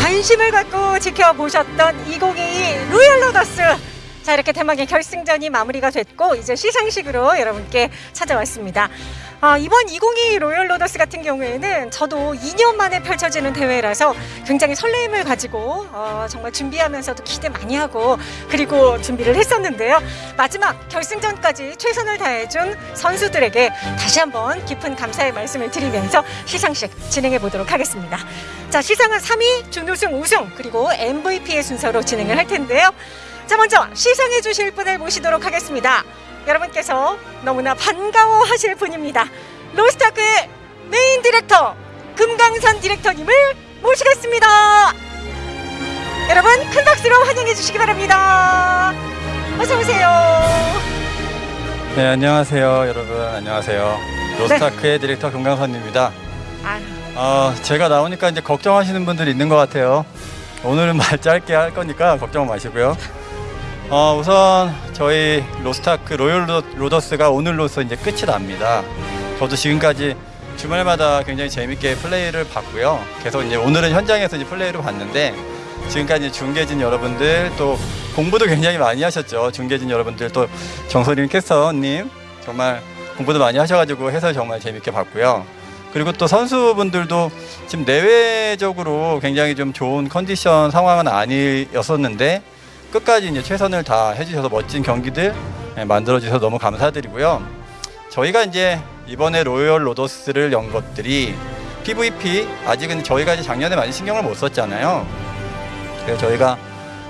관심을 갖고 지켜보셨던 2022 로얄 로더스 자 이렇게 대망의 결승전이 마무리가 됐고 이제 시상식으로 여러분께 찾아왔습니다. 아, 이번 2022 로열 로더스 같은 경우에는 저도 2년 만에 펼쳐지는 대회라서 굉장히 설레임을 가지고 어, 정말 준비하면서도 기대 많이 하고 그리고 준비를 했었는데요. 마지막 결승전까지 최선을 다해준 선수들에게 다시 한번 깊은 감사의 말씀을 드리면서 시상식 진행해 보도록 하겠습니다. 자 시상은 3위 준우승 우승 그리고 MVP의 순서로 진행을 할 텐데요. 자 먼저 시상해 주실 분을 모시도록 하겠습니다. 여러분께서 너무나 반가워 하실 분입니다. 로스타크의 메인 디렉터 금강선 디렉터님을 모시겠습니다. 여러분 큰 박수로 환영해 주시기 바랍니다. 어서 오세요. 네 안녕하세요 여러분 안녕하세요 로스타크의 디렉터 금강선입니다 아유, 어, 제가 나오니까 이제 걱정하시는 분들이 있는 것 같아요 오늘은 말 짧게 할 거니까 걱정 마시고요 어, 우선 저희 로스타크 로열 로- 로더스가 오늘로서 이제 끝이 납니다 저도 지금까지 주말마다 굉장히 재밌게 플레이를 봤고요 계속 이제 오늘은 현장에서 이제 플레이를 봤는데 지금까지 중계진 여러분들 또 공부도 굉장히 많이 하셨죠. 중계진 여러분들 또 정소림 캐스터님 정말 공부도 많이 하셔가지고 해설 정말 재밌게 봤고요. 그리고 또 선수분들도 지금 내외적으로 굉장히 좀 좋은 컨디션 상황은 아니었었는데 끝까지 이제 최선을 다 해주셔서 멋진 경기들 예, 만들어주셔서 너무 감사드리고요. 저희가 이제 이번에 로열 로더스를 연 것들이 PVP 아직은 저희가 이제 작년에 많이 신경을 못 썼잖아요. 그래서 저희가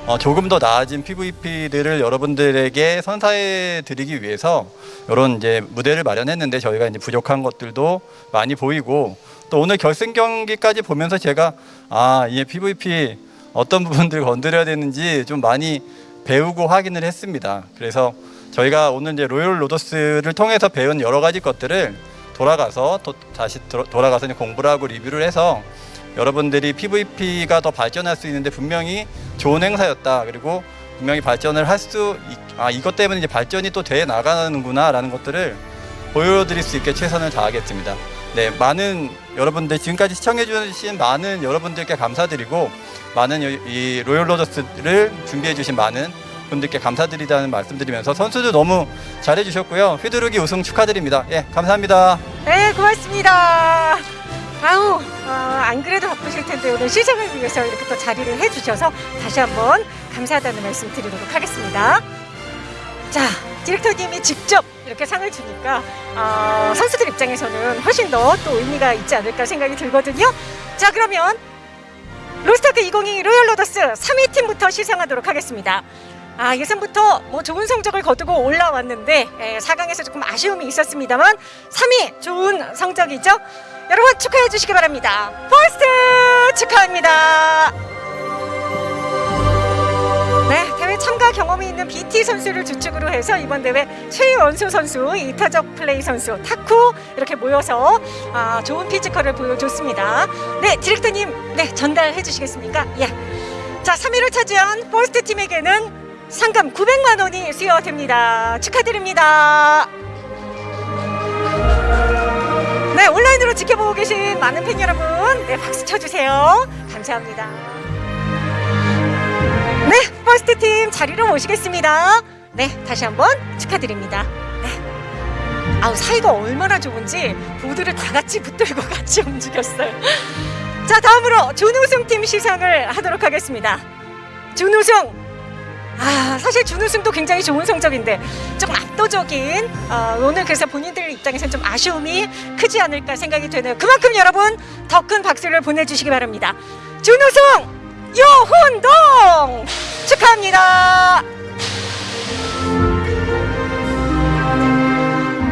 어, 조금 더 나아진 PVP들을 여러분들에게 선사해 드리기 위해서 이런 이제 무대를 마련했는데 저희가 이제 부족한 것들도 많이 보이고 또 오늘 결승 경기까지 보면서 제가 아, 이 PVP 어떤 부분들 건드려야 되는지 좀 많이 배우고 확인을 했습니다. 그래서 저희가 오늘 이제 로열 로더스를 통해서 배운 여러 가지 것들을 돌아가서 또 다시 돌아- 돌아가서 공부를 하고 리뷰를 해서 여러분들이 PVP가 더 발전할 수 있는데 분명히 좋은 행사였다. 그리고 분명히 발전을 할 수, 아, 이것 때문에 이제 발전이 또 돼 나가는구나라는 것들을 보여드릴 수 있게 최선을 다하겠습니다. 네, 많은 여러분들 지금까지 시청해 주신 많은 여러분들께 감사드리고 많은 이- 이 로열 로저스를 준비해 주신 많은 분들께 감사드리다는 말씀드리면서 선수들 너무 잘해 주셨고요. 휘두르기 우승 축하드립니다. 예, 감사합니다. 네 고맙습니다. 아우 어, 안 그래도 바쁘실 텐데 오늘 시상을 위해서 이렇게 또 자리를 해 주셔서 다시 한번 감사하다는 말씀 드리도록 하겠습니다. 자 디렉터님이 직접 이렇게 상을 주니까 어, 선수들 입장에서는 훨씬 더 또 의미가 있지 않을까 생각이 들거든요. 자 그러면 로스타크 2022 로열 로더스 3위 팀부터 시상하도록 하겠습니다. 아 예선부터 뭐 좋은 성적을 거두고 올라왔는데 에, 4강에서 조금 아쉬움이 있었습니다만 3위 좋은 성적이죠. 여러분 축하해 주시기 바랍니다. 퍼스트 축하합니다. 참가 경험이 있는 BT 선수를 주축으로 해서 이번 대회 최원수 선수, 이타적 플레이 선수, 타쿠 이렇게 모여서 아, 좋은 피지컬을 보여줬습니다. 네, 디렉터님, 네 전달해 주시겠습니까? 예. 자, 3위를 차지한 퍼스트 팀에게는 상금 900만 원이 수여됩니다. 축하드립니다. 네, 온라인으로 지켜보고 계신 많은 팬 여러분, 네, 박수 쳐주세요. 감사합니다. 네, 퍼스트 팀 자리로 모시겠습니다. 네, 다시 한번 축하드립니다. 네. 아우, 사이가 얼마나 좋은지 보드를 다 같이 붙들고 같이 움직였어요. 자, 다음으로 준우승 팀 시상을 하도록 하겠습니다. 준우승! 아, 사실 준우승도 굉장히 좋은 성적인데 조금 압도적인 어, 오늘 그래서 본인들 입장에서는 좀 아쉬움이 크지 않을까 생각이 되네요. 그만큼 여러분 더 큰 박수를 보내주시기 바랍니다. 준우승 요훈동 축하합니다.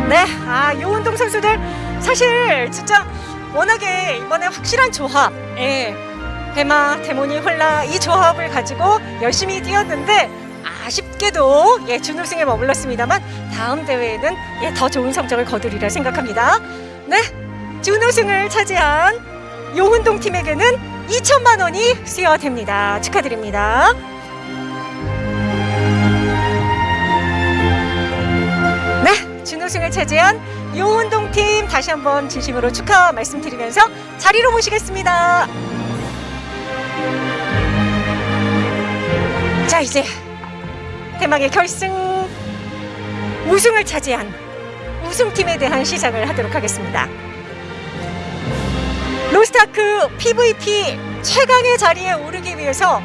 네, 아 요운동 선수들 사실 진짜 워낙에 이번에 확실한 조합, 예, 대마, 데모니, 홀라 이 조합을 가지고 열심히 뛰었는데 아쉽게도 예 준우승에 머물렀습니다만 다음 대회에는 예, 더 좋은 성적을 거두리라 생각합니다. 네, 준우승을 차지한 요운동 팀에게는 2천만 원이 수여됩니다. 축하드립니다. 네, 준우승을 차지한 용운동 팀 다시 한번 진심으로 축하 말씀드리면서 자리로 모시겠습니다. 자 이제 대망의 결승 우승을 차지한 우승팀에 대한 시상을 하도록 하겠습니다. 로스타크 PVP 최강의 자리에 오르기 위해서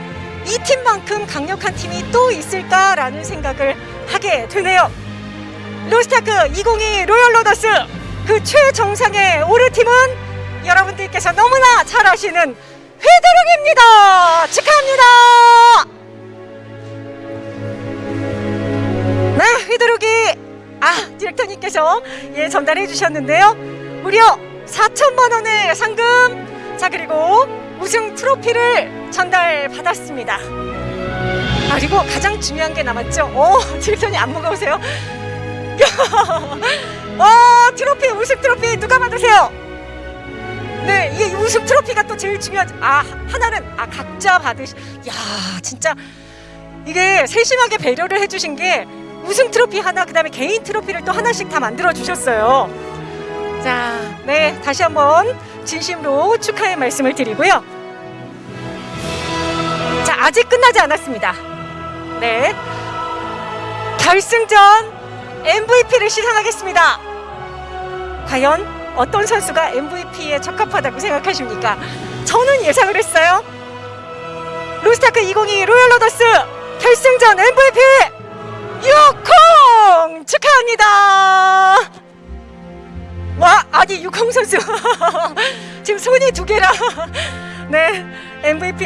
이 팀만큼 강력한 팀이 또 있을까라는 생각을 하게 되네요. 로스타크 2022 로열 로더스 그 최정상에 오른 팀은 여러분들께서 너무나 잘 아시는 휘두르기입니다. 축하합니다. 네, 휘두르기 아 디렉터님께서 예 전달해 주셨는데요. 무려 4천만 원의 상금 자 그리고 우승 트로피를 전달 받았습니다. 아, 그리고 가장 중요한 게 남았죠. 오 디렉터님 안 무거우세요? 어 트로피 우승 트로피 누가 받으세요? 네 이게 우승 트로피가 또 제일 중요하죠. 아 하나는 아 각자 받으시. 야 진짜 이게 세심하게 배려를 해주신 게 우승 트로피 하나 그다음에 개인 트로피를 또 하나씩 다 만들어 주셨어요. 자, 네 다시 한번 진심으로 축하의 말씀을 드리고요. 자 아직 끝나지 않았습니다. 네 결승전 MVP를 시상하겠습니다. 과연 어떤 선수가 MVP에 적합하다고 생각하십니까? 저는 예상을 했어요. 로스타크 2022 로열 로더스 결승전 MVP 유콩 축하합니다. 와 아니 유콩 선수. 지금 손이 두 개라. 네 MVP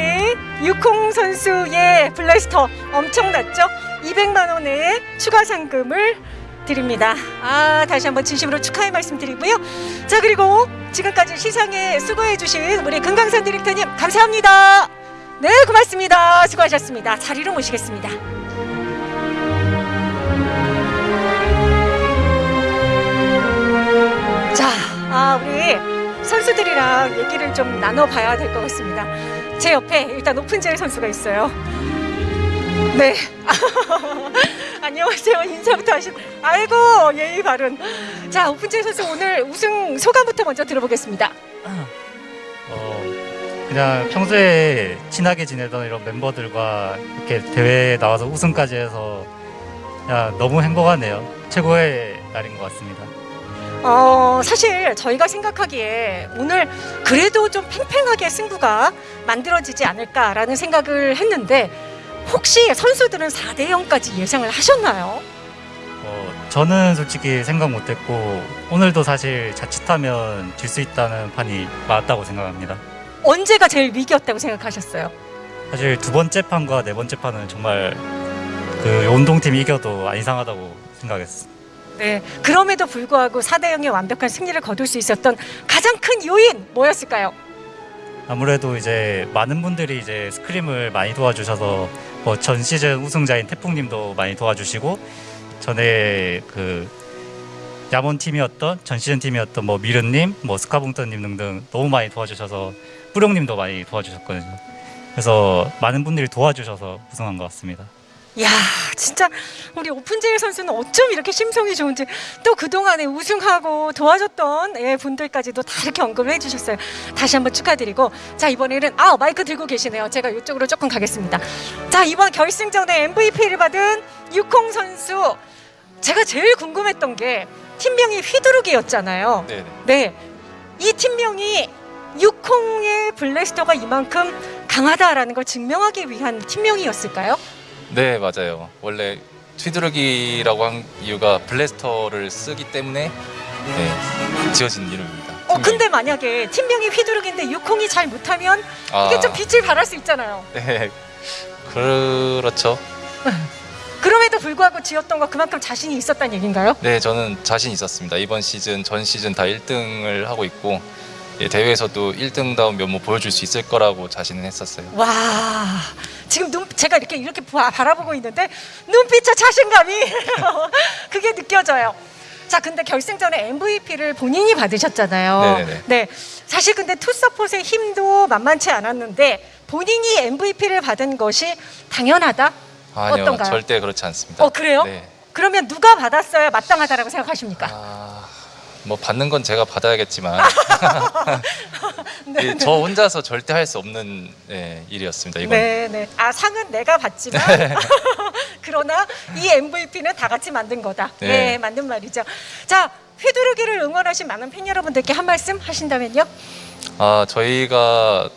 유콩 선수의 블래스터 엄청났죠? 200만 원의 추가 상금을 드립니다. 아 다시 한번 진심으로 축하의 말씀 드리고요. 자 그리고 지금까지 시상에 수고해 주신 우리 금강산 디렉터님 감사합니다. 네 고맙습니다. 수고하셨습니다. 자리로 모시겠습니다 아, 우리 선수들이랑 얘기를 좀 나눠봐야 될 것 같습니다. 제 옆에 일단 오픈젤 선수가 있어요. 네. 안녕하세요. 인사부터 하시. 아이고 예의 바른. 자, 오픈젤 선수 오늘 우승 소감부터 먼저 들어보겠습니다. 어, 그냥 평소에 친하게 지내던 이런 멤버들과 이렇게 대회에 나와서 우승까지 해서 그냥 너무 행복하네요. 최고의 날인 것 같습니다. 어, 사실 저희가 생각하기에 오늘 그래도 좀 팽팽하게 승부가 만들어지지 않을까라는 생각을 했는데 혹시 선수들은 4대 0까지 예상을 하셨나요? 어, 저는 솔직히 생각 못했고 오늘도 사실 자칫하면 질 수 있다는 판이 맞다고 생각합니다. 언제가 제일 위기였다고 생각하셨어요? 사실 두 번째 판과 네 번째 판은 정말 그 운동팀이 이겨도 안 이상하다고 생각했어. 네. 그럼에도 불구하고 4대 0의 완벽한 승리를 거둘 수 있었던 가장 큰 요인 뭐였을까요? 아무래도 이제 많은 분들이 이제 스크림을 많이 도와주셔서 뭐 전 시즌 우승자인 태풍님도 많이 도와주시고 전에 그 야몬 팀이었던 전 시즌 팀이었던 뭐 미르님, 뭐 스카봉터님 등등 너무 많이 도와주셔서 뿌룡님도 많이 도와주셨거든요. 그래서 많은 분들이 도와주셔서 우승한 것 같습니다. 야, 진짜 우리 오픈제일 선수는 어쩜 이렇게 심성이 좋은지 또 그동안에 우승하고 도와줬던 예, 분들까지도 다 이렇게 언급을 해주셨어요. 다시 한번 축하드리고 자 이번에는 아 마이크 들고 계시네요. 제가 이쪽으로 조금 가겠습니다. 자 이번 결승전에 MVP를 받은 유콩 선수 제가 제일 궁금했던 게 팀명이 휘두르기였잖아요. 네네. 네, 이 팀명이 유콩의 블래스터가 이만큼 강하다라는 걸 증명하기 위한 팀명이었을까요? 네 맞아요. 원래 휘두르기라고 한 이유가 블래스터를 쓰기 때문에 네, 지어진 이름입니다. 어. 근데 만약에 팀명이 휘두르기인데 유콩이 잘 못하면 이게 아, 좀 빛을 발할 수 있잖아요. 네 그렇죠. 그럼에도 불구하고 지었던 거 그만큼 자신이 있었다는 얘기인가요? 네 저는 자신 있었습니다. 이번 시즌 전 시즌 다 1등을 하고 있고 예, 대회에서도 1등다운 면모 보여줄 수 있을 거라고 자신은 했었어요. 와 지금 눈 제가 이렇게 이렇게 바, 바라보고 있는데 눈빛의 자신감이 그게 느껴져요. 자 근데 결승전에 MVP를 본인이 받으셨잖아요. 네네네. 네 사실 근데 투서폿의 힘도 만만치 않았는데 본인이 MVP를 받은 것이 당연하다. 아니요 어떤가요? 절대 그렇지 않습니다. 어 그래요? 네. 그러면 누가 받았어야 마땅하다라고 생각하십니까? 아, 뭐 받는 건 제가 받아야겠지만 예, 저 혼자서 절대 할 수 없는 예, 일이었습니다. 이번 네, 네. 아 상은 내가 받지만 그러나 이 MVP는 다 같이 만든 거다. 네. 네. 맞는 말이죠. 자, 휘두르기를 응원하신 많은 팬 여러분들께 한 말씀 하신다면요. 아 저희가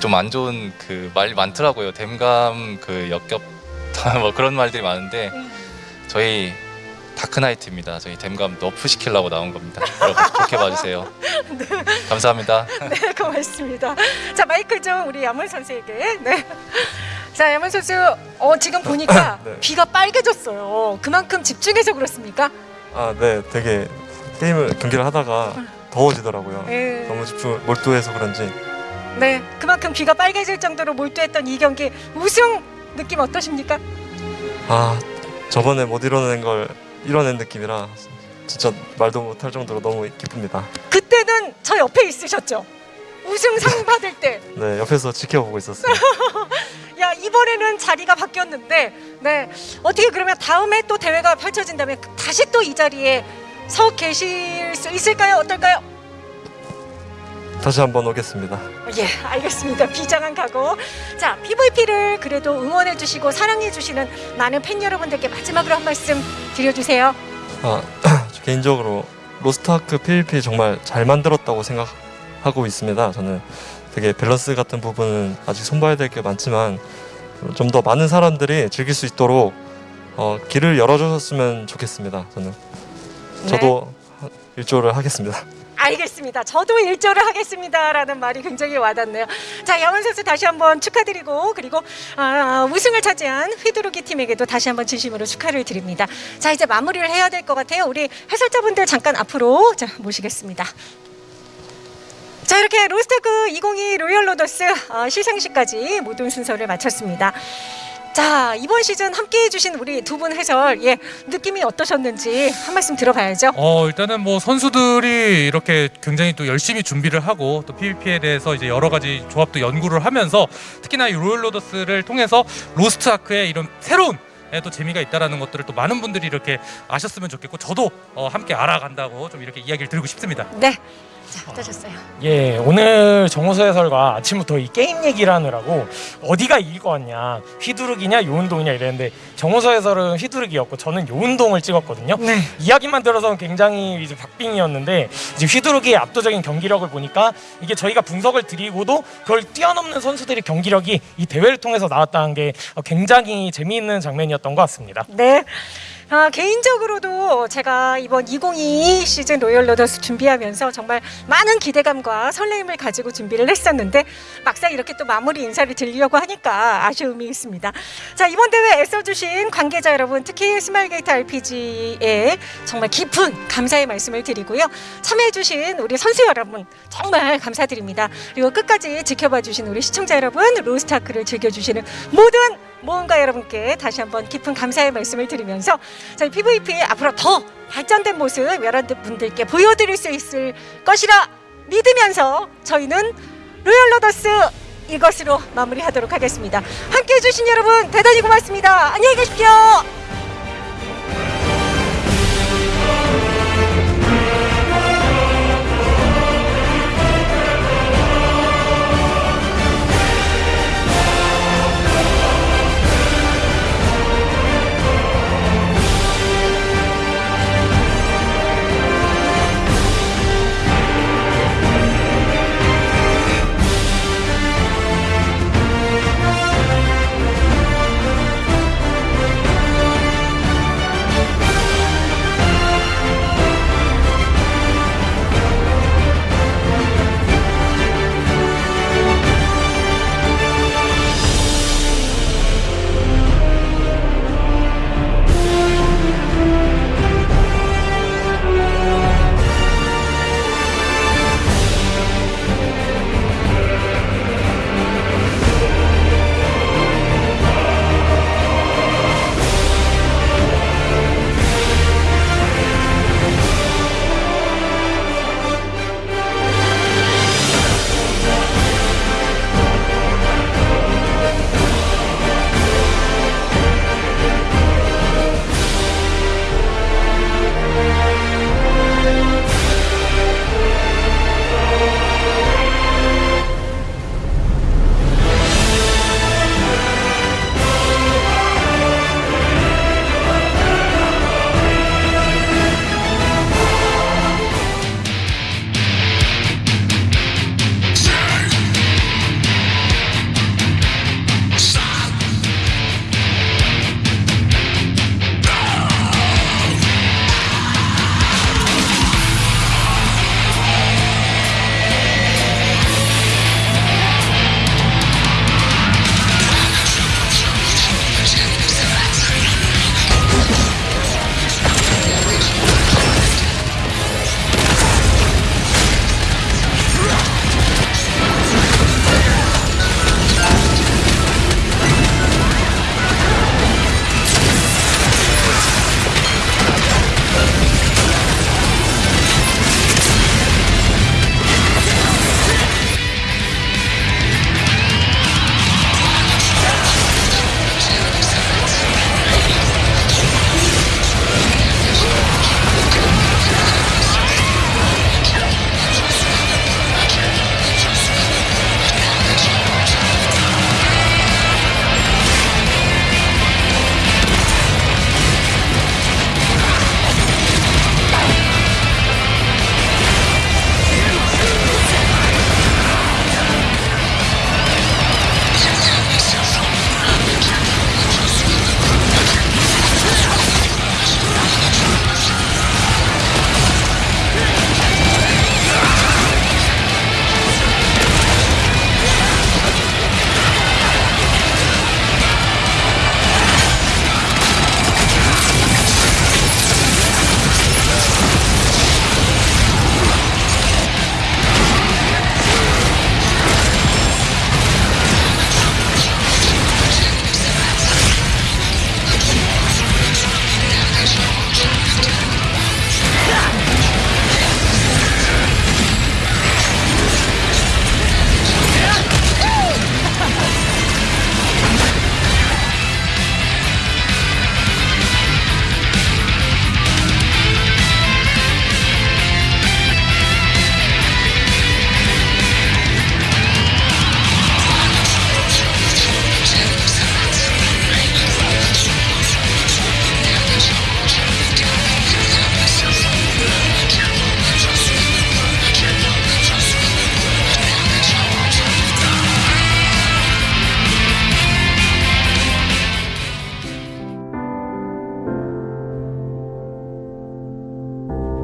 좀 안 좋은 그 말 많더라고요. 댐감 그 역겹 뭐 그런 말들이 많은데 음. 저희 다크나이트입니다. 저희 댐감 너프 시키려고 나온 겁니다. 여러분 좋게 봐주세요. 감사합니다. 네, 고맙습니다. 자, 마이크 좀 우리 야문 선수에게. 네. 자, 야문 선수, 어 지금 보니까 네. 귀가 빨개졌어요. 그만큼 집중해서 그렇습니까? 아, 네, 되게 게임을 경기를 하다가 더워지더라고요. 네. 너무 집중 몰두해서 그런지 네, 그만큼 귀가 빨개질 정도로 몰두했던 이 경기 우승 느낌 어떠십니까? 아 저번에 못 이뤄낸 걸 이뤄낸 느낌이라 진짜 말도 못할 정도로 너무 기쁩니다. 그때는 저 옆에 있으셨죠? 우승상 받을 때. 네, 옆에서 지켜보고 있었어요. 야 이번에는 자리가 바뀌었는데 네 어떻게 그러면 다음에 또 대회가 펼쳐진다면 다시 또 이 자리에 서 계실 수 있을까요? 어떨까요? 다시 한번 오겠습니다. 예 알겠습니다 비장한 각오 자 PVP를 그래도 응원해 주시고 사랑해 주시는 많은 팬 여러분들께 마지막으로 한 말씀 드려주세요 아, 저 개인적으로 로스트아크 PVP 정말 잘 만들었다고 생각하고 있습니다. 저는 되게 밸런스 같은 부분은 아직 손봐야 될 게 많지만 좀 더 많은 사람들이 즐길 수 있도록 어, 길을 열어주셨으면 좋겠습니다. 저는 저도 일조를 하겠습니다. 알겠습니다. 저도 일조를 하겠습니다라는 말이 굉장히 와닿네요. 자, 양원 선수 다시 한번 축하드리고 그리고 아, 우승을 차지한 휘두르기 팀에게도 다시 한번 진심으로 축하를 드립니다. 자, 이제 마무리를 해야 될 것 같아요. 우리 해설자분들 잠깐 앞으로 자, 모시겠습니다. 자 이렇게 로스타크 2022 로열 로더스 어, 시상식까지 모든 순서를 마쳤습니다. 자 이번 시즌 함께 해주신 우리 두 분 해설 예 느낌이 어떠셨는지 한 말씀 들어봐야죠. 어 일단은 뭐 선수들이 이렇게 굉장히 또 열심히 준비를 하고 또 PVP에 대해서 이제 여러 가지 조합도 연구를 하면서 특히나 이 로열 로더스를 통해서 로스트 아크의 이런 새로운 예, 또 재미가 있다라는 것들을 또 많은 분들이 이렇게 아셨으면 좋겠고 저도 어, 함께 알아간다고 좀 이렇게 이야기를 드리고 싶습니다. 네. 자 어떠셨어요? 예, 오늘 정호수 해설과 아침부터 이 게임 얘기를 하느라고 어디가 이길 것 같냐, 휘두르기냐, 요운동이냐 이랬는데 정호수 해설은 휘두르기였고 저는 요운동을 찍었거든요. 네. 이야기만 들어서는 굉장히 이제 박빙이었는데 이제 휘두르기의 압도적인 경기력을 보니까 이게 저희가 분석을 드리고도 그걸 뛰어넘는 선수들의 경기력이 이 대회를 통해서 나왔다는 게 굉장히 재미있는 장면이었던 것 같습니다. 네. 아, 개인적으로도 제가 이번 2022 시즌 로열 로더스 준비하면서 정말 많은 기대감과 설레임을 가지고 준비를 했었는데 막상 이렇게 또 마무리 인사를 드리려고 하니까 아쉬움이 있습니다. 자 이번 대회 애써주신 관계자 여러분 특히 스마일게이트 RPG에 정말 깊은 감사의 말씀을 드리고요. 참여해주신 우리 선수 여러분 정말 감사드립니다. 그리고 끝까지 지켜봐주신 우리 시청자 여러분 로스타크를 즐겨주시는 모든 모험가 여러분께 다시 한번 깊은 감사의 말씀을 드리면서 저희 PVP 앞으로 더 발전된 모습 여러분들께 보여드릴 수 있을 것이라 믿으면서 저희는 로열 로더스 이것으로 마무리하도록 하겠습니다. 함께해 주신 여러분 대단히 고맙습니다. 안녕히 계십시오.